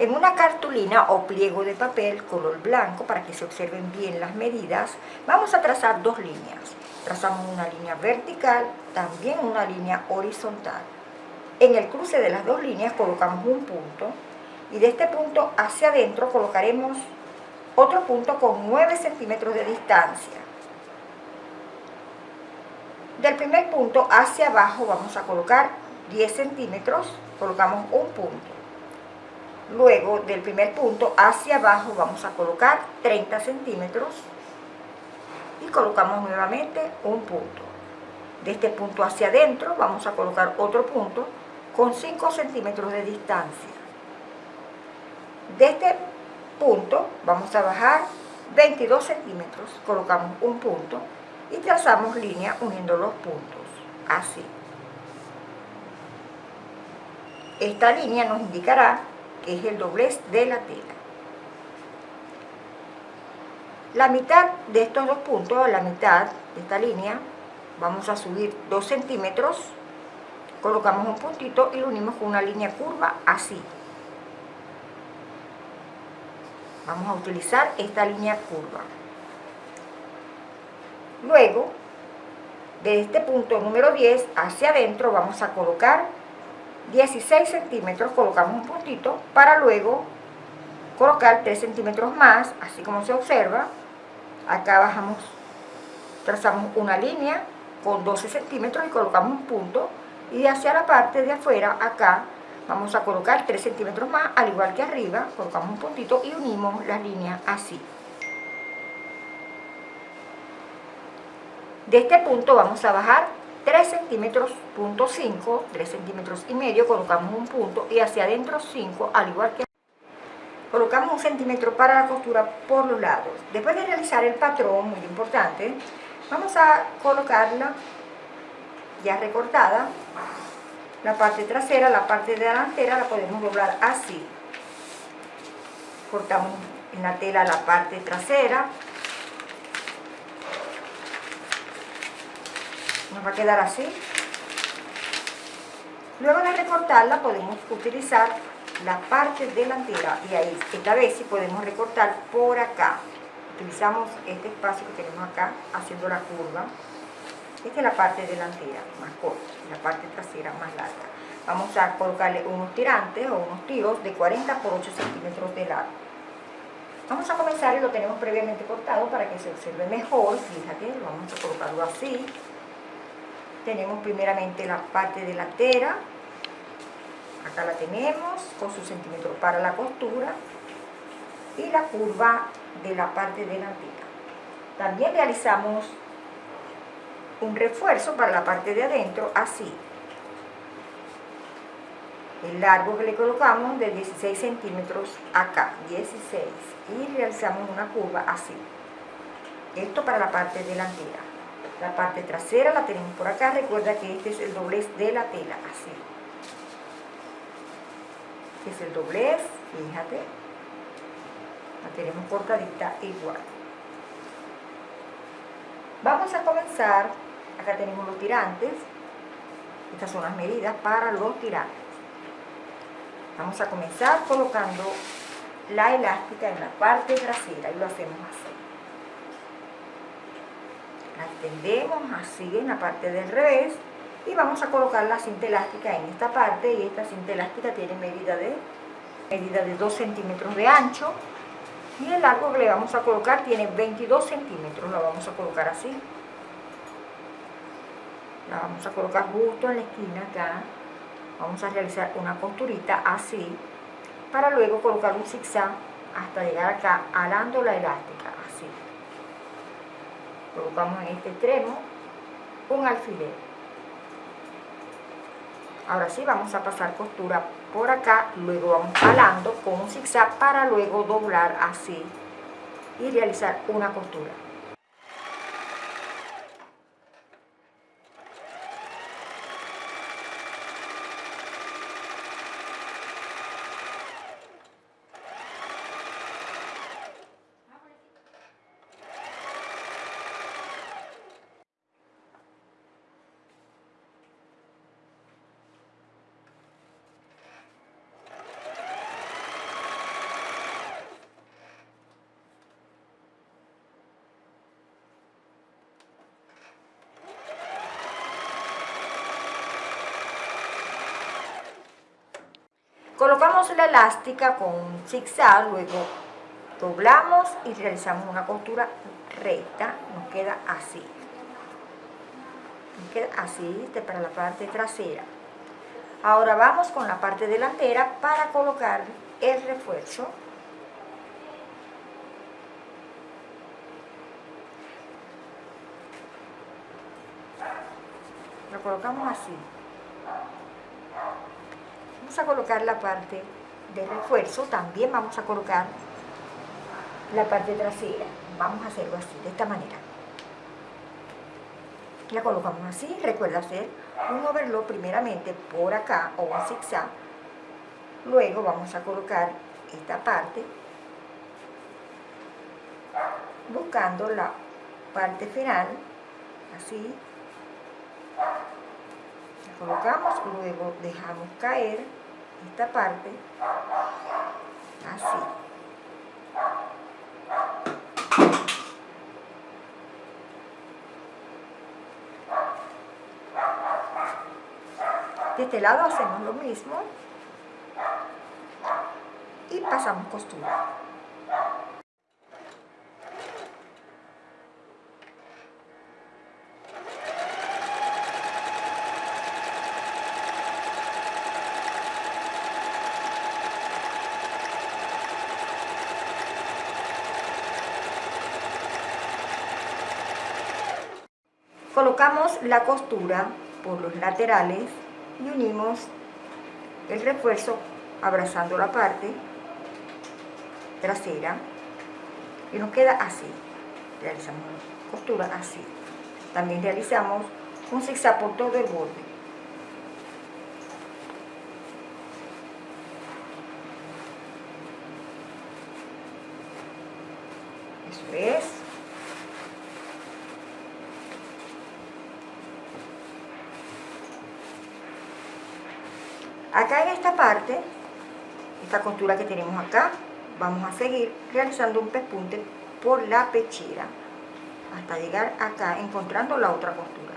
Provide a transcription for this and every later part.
En una cartulina o pliego de papel color blanco, para que se observen bien las medidas, vamos a trazar dos líneas. Trazamos una línea vertical, también una línea horizontal. En el cruce de las dos líneas colocamos un punto y de este punto hacia adentro colocaremos otro punto con 9 centímetros de distancia. Del primer punto hacia abajo vamos a colocar 10 centímetros, colocamos un punto. Luego del primer punto hacia abajo vamos a colocar 30 centímetros y colocamos nuevamente un punto. De este punto hacia adentro vamos a colocar otro punto con 5 centímetros de distancia. De este punto vamos a bajar 22 centímetros, colocamos un punto y trazamos línea uniendo los puntos, así. Esta línea nos indicará que es el doblez de la tela. La mitad de estos dos puntos, la mitad de esta línea, vamos a subir 2 centímetros, colocamos un puntito y lo unimos con una línea curva así. Vamos a utilizar esta línea curva. Luego, de este punto número 10 hacia adentro vamos a colocar 16 centímetros, colocamos un puntito, para luego colocar 3 centímetros más, así como se observa. Acá bajamos, trazamos una línea con 12 centímetros y colocamos un punto. Y hacia la parte de afuera, acá, vamos a colocar 3 centímetros más, al igual que arriba, colocamos un puntito y unimos la línea así. De este punto vamos a bajar 3 centímetros, punto 5, 3 centímetros y medio, colocamos un punto y hacia adentro 5, al igual que colocamos un centímetro para la costura por los lados. Después de realizar el patrón, muy importante, vamos a colocarla ya recortada, la parte trasera, la parte delantera la podemos doblar así. Cortamos en la tela la parte trasera, nos va a quedar así. Luego de recortarla podemos utilizar la parte delantera y ahí esta vez sí podemos recortar por acá. Utilizamos este espacio que tenemos acá haciendo la curva. Esta es la parte delantera más corta, la parte trasera más larga. Vamos a colocarle unos tirantes o unos tiros de 40 por 8 centímetros de largo. Vamos a comenzar y lo tenemos previamente cortado para que se observe mejor. Fíjate, vamos a colocarlo así tenemos primeramente la parte delantera. Acá la tenemos con su centímetro para la costura. Y la curva de la parte delantera. También realizamos un refuerzo para la parte de adentro así. El largo que le colocamos de 16 centímetros acá 16 y realizamos una curva así. Esto para la parte delantera la parte trasera la tenemos por acá, recuerda que este es el doblez de la tela, así. Este es el doblez, fíjate. La tenemos cortadita igual. Vamos a comenzar, acá tenemos los tirantes. Estas son las medidas para los tirantes. Vamos a comenzar colocando la elástica en la parte trasera y lo hacemos así la extendemos así en la parte del revés y vamos a colocar la cinta elástica en esta parte y esta cinta elástica tiene medida de medida de 2 centímetros de ancho y el largo que le vamos a colocar tiene 22 centímetros, la vamos a colocar así. La vamos a colocar justo en la esquina acá. Vamos a realizar una costurita así para luego colocar un zigzag hasta llegar acá alando la elástica colocamos en este extremo un alfiler. Ahora sí vamos a pasar costura por acá luego vamos jalando con un zigzag para luego doblar así y realizar una costura elástica con un zigzag, luego doblamos y realizamos una costura recta, nos queda así. Nos queda así para la parte trasera. Ahora vamos con la parte delantera para colocar el refuerzo. Lo colocamos así. Vamos a colocar la parte de refuerzo, también vamos a colocar la parte trasera. Vamos a hacerlo así, de esta manera. La colocamos así, recuerda hacer un overlock primeramente por acá o un zigzag. Luego vamos a colocar esta parte buscando la parte final, así. La colocamos, luego dejamos caer esta parte, así. De este lado hacemos lo mismo y pasamos costura. Colocamos la costura por los laterales y unimos el refuerzo abrazando la parte trasera y nos queda así. Realizamos costura así. También realizamos un zigzag por todo el borde. Eso es Acá en esta parte, esta costura que tenemos acá, vamos a seguir realizando un pespunte por la pechera hasta llegar acá encontrando la otra costura.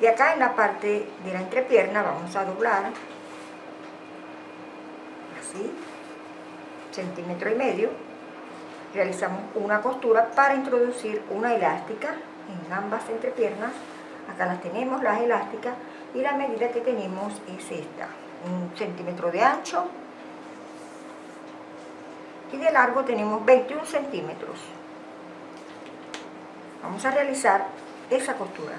Y acá en la parte de la entrepierna vamos a doblar así, centímetro y medio. Realizamos una costura para introducir una elástica en ambas entrepiernas. Acá las tenemos, las elásticas, y la medida que tenemos es esta un centímetro de ancho. Y de largo tenemos 21 centímetros. Vamos a realizar esa costura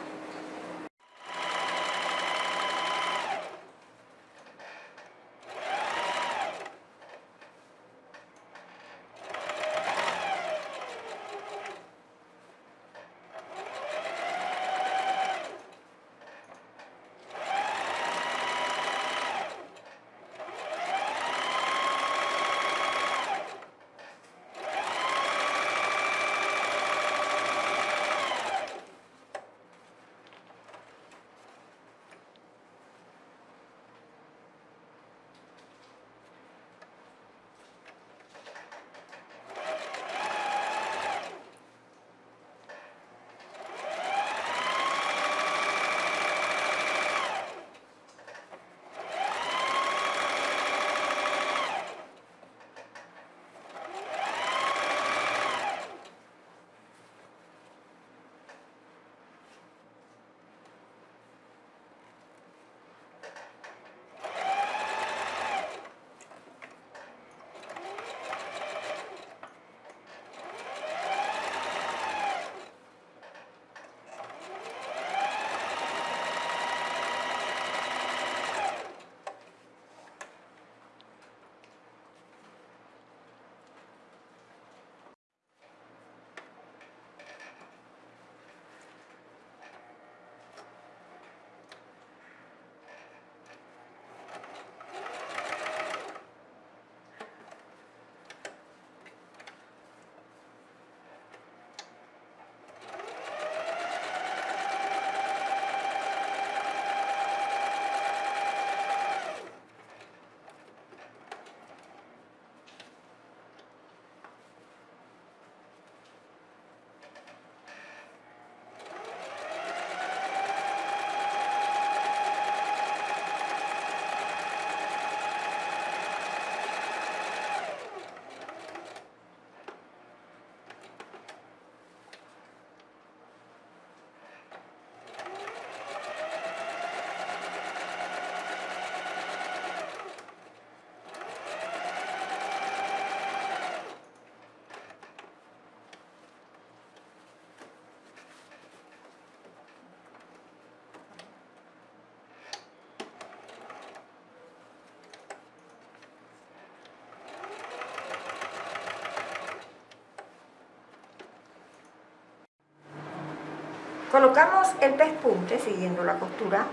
Colocamos el pespunte siguiendo la costura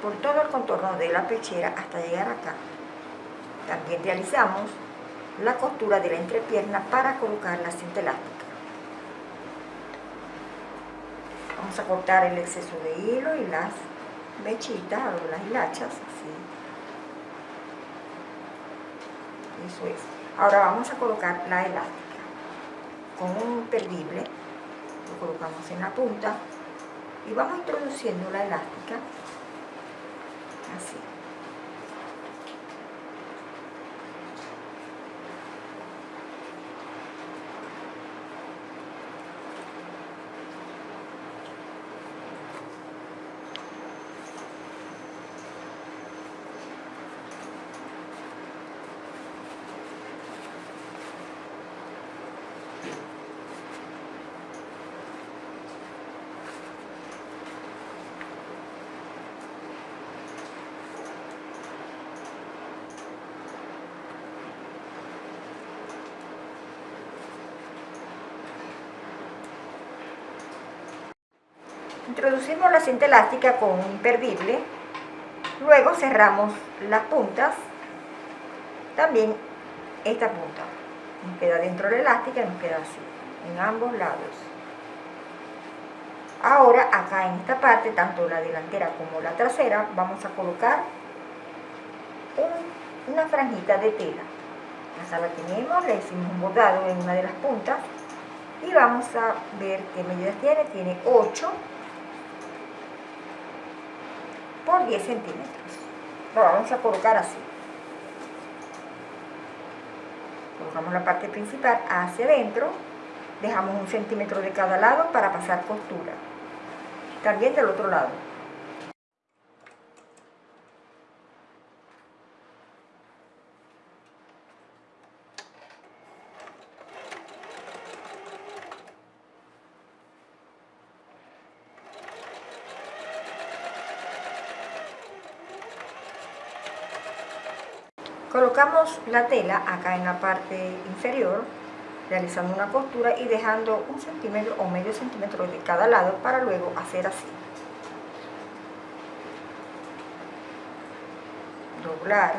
por todo el contorno de la pechera hasta llegar acá. También realizamos la costura de la entrepierna para colocar la cinta elástica. Vamos a cortar el exceso de hilo y las mechitas o las hilachas, así. Eso es. Ahora vamos a colocar la elástica con un perdible, colocamos en la punta y vamos introduciendo la elástica así. Introducimos la cinta elástica con un imperdible, luego cerramos las puntas, también esta punta, nos queda dentro de la elástica y nos queda así, en ambos lados. Ahora acá en esta parte, tanto la delantera como la trasera, vamos a colocar una franjita de tela. Acá la tenemos, le hicimos un bordado en una de las puntas y vamos a ver qué medidas tiene, tiene 8 por 10 centímetros. Lo vamos a colocar así. Colocamos la parte principal hacia adentro, dejamos un centímetro de cada lado para pasar costura. También del otro lado. Colocamos la tela acá en la parte inferior, realizando una costura y dejando un centímetro o medio centímetro de cada lado para luego hacer así. Doblar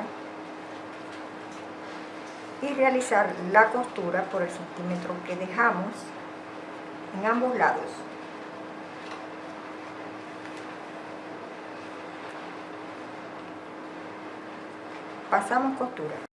y realizar la costura por el centímetro que dejamos en ambos lados. Pasamos costura.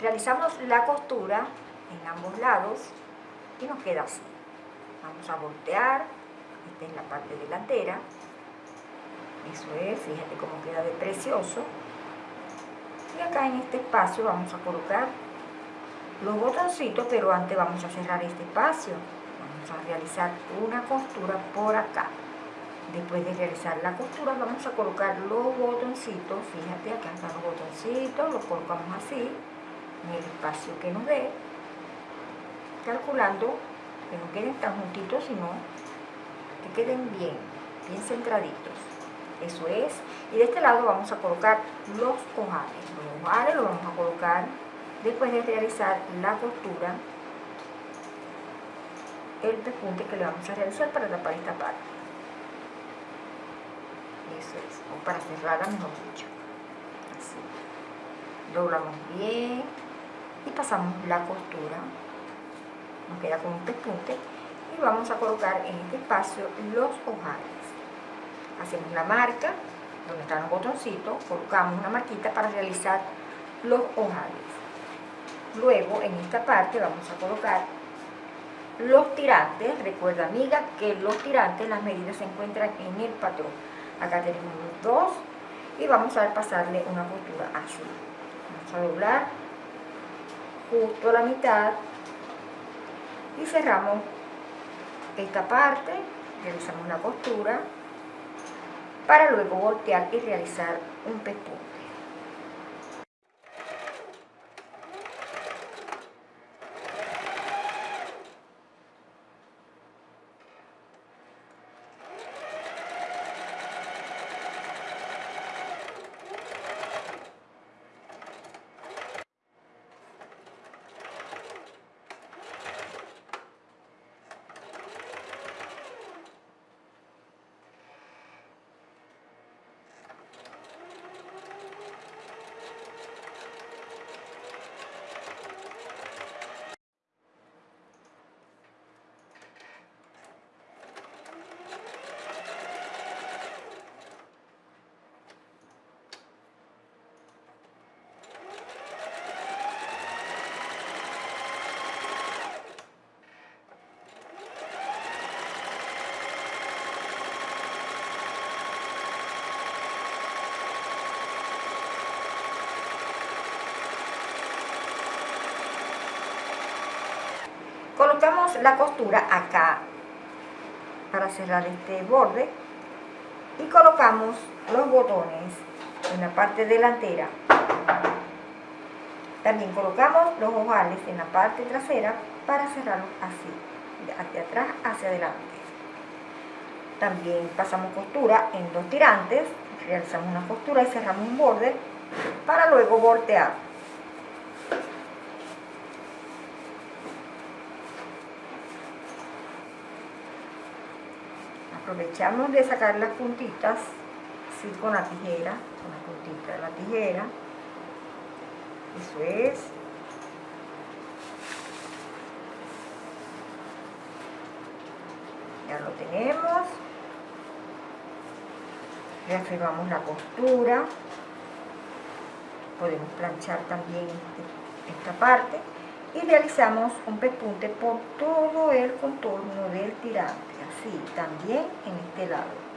Realizamos la costura en ambos lados y nos queda así. Vamos a voltear, esta es la parte delantera. Eso es, fíjate cómo queda de precioso. Y acá en este espacio vamos a colocar los botoncitos, pero antes vamos a cerrar este espacio. Vamos a realizar una costura por acá. Después de realizar la costura vamos a colocar los botoncitos, fíjate acá están los botoncitos, los colocamos así en el espacio que nos dé, calculando que no queden tan juntitos, sino que queden bien, bien centraditos. Eso es. Y de este lado vamos a colocar los ojales. Los ojales los vamos a colocar después de realizar la costura el pespunte que le vamos a realizar para tapar esta parte eso es, o para cerrarla mejor dicho así doblamos bien pasamos la costura. Nos queda con un pespunte y vamos a colocar en este espacio los ojales. Hacemos la marca donde están los botoncitos colocamos una marquita para realizar los ojales. Luego en esta parte vamos a colocar los tirantes. Recuerda amiga que los tirantes las medidas se encuentran en el patrón. Acá tenemos dos y vamos a pasarle una costura así vamos a doblar justo la mitad y cerramos esta parte realizamos la costura para luego voltear y realizar un pespunte colocamos la costura acá para cerrar este borde y colocamos los botones en la parte delantera. También colocamos los ojales en la parte trasera para cerrarlos así hacia atrás hacia adelante. También pasamos costura en dos tirantes realizamos una costura y cerramos un borde para luego voltear aprovechamos de sacar las puntitas así con la tijera con la puntita de la tijera. Eso es. Ya lo tenemos. Reafirmamos la costura. Podemos planchar también esta parte. Y realizamos un pespunte por todo el contorno del tirante así también en este lado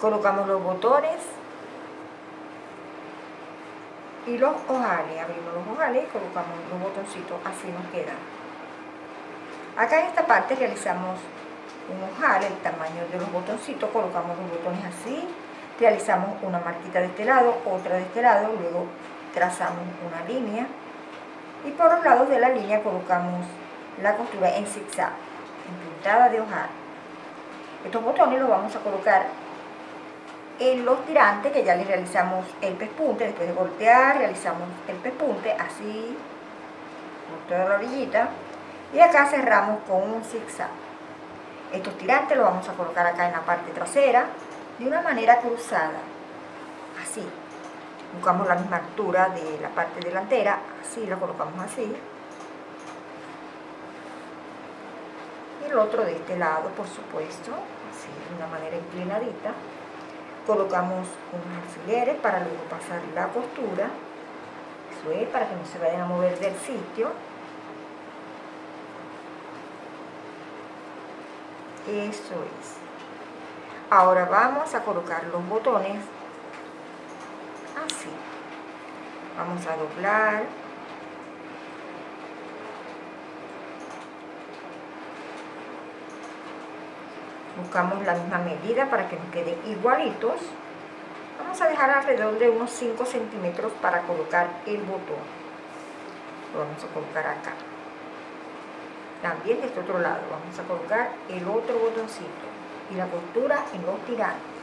colocamos los botones y los ojales, abrimos los ojales y colocamos los botoncitos, así nos quedan. Acá en esta parte realizamos un ojal, el tamaño de los botoncitos, colocamos los botones así, realizamos una marquita de este lado, otra de este lado, luego trazamos una línea y por los lados de la línea colocamos la costura en zigzag, en puntada de ojal. Estos botones los vamos a colocar en los tirantes que ya les realizamos el pespunte, después de voltear realizamos el pespunte así por toda la orillita y acá cerramos con un zigzag Estos tirantes los vamos a colocar acá en la parte trasera de una manera cruzada, así. Buscamos la misma altura de la parte delantera, así la colocamos así. Y el otro de este lado, por supuesto, así de una manera inclinadita. Colocamos unos alfileres para luego pasar la costura. Eso es, para que no se vayan a mover del sitio. Eso es. Ahora vamos a colocar los botones así. Vamos a doblar. Buscamos la misma medida para que nos queden igualitos. Vamos a dejar alrededor de unos 5 centímetros para colocar el botón. Lo vamos a colocar acá también de este otro lado vamos a colocar el otro botoncito y la costura en los tirantes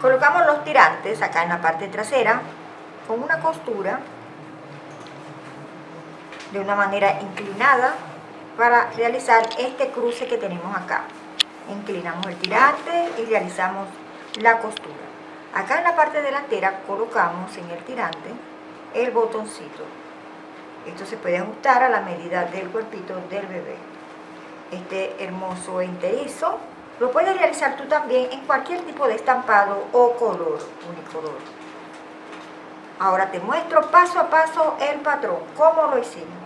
Colocamos los tirantes acá en la parte trasera con una costura de una manera inclinada para realizar este cruce que tenemos acá. Inclinamos el tirante y realizamos la costura. Acá en la parte delantera colocamos en el tirante el botoncito. Esto se puede ajustar a la medida del cuerpito del bebé. Este hermoso enterizo lo puedes realizar tú también en cualquier tipo de estampado o color, unicolor. Ahora te muestro paso a paso el patrón, cómo lo hicimos.